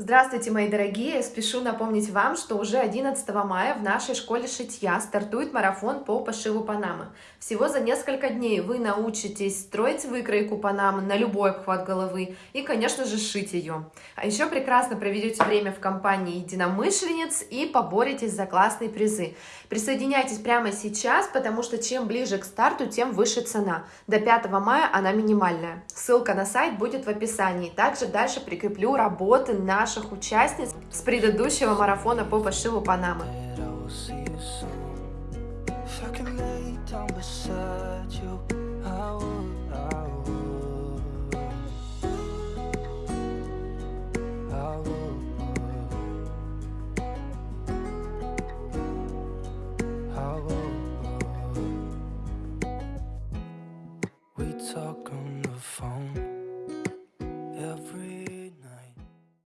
Здравствуйте, мои дорогие! Спешу напомнить вам, что уже 11 мая в нашей школе шитья стартует марафон по пошиву панамы. Всего за несколько дней вы научитесь строить выкройку панамы на любой обхват головы и, конечно же, шить ее. А еще прекрасно проведете время в компании единомышленниц и поборетесь за классные призы. Присоединяйтесь прямо сейчас, потому что чем ближе к старту, тем выше цена. До 5 мая она минимальная. Ссылка на сайт будет в описании. Также дальше прикреплю работы на наших участниц с предыдущего марафона по пошиву Панамы. talk on the phone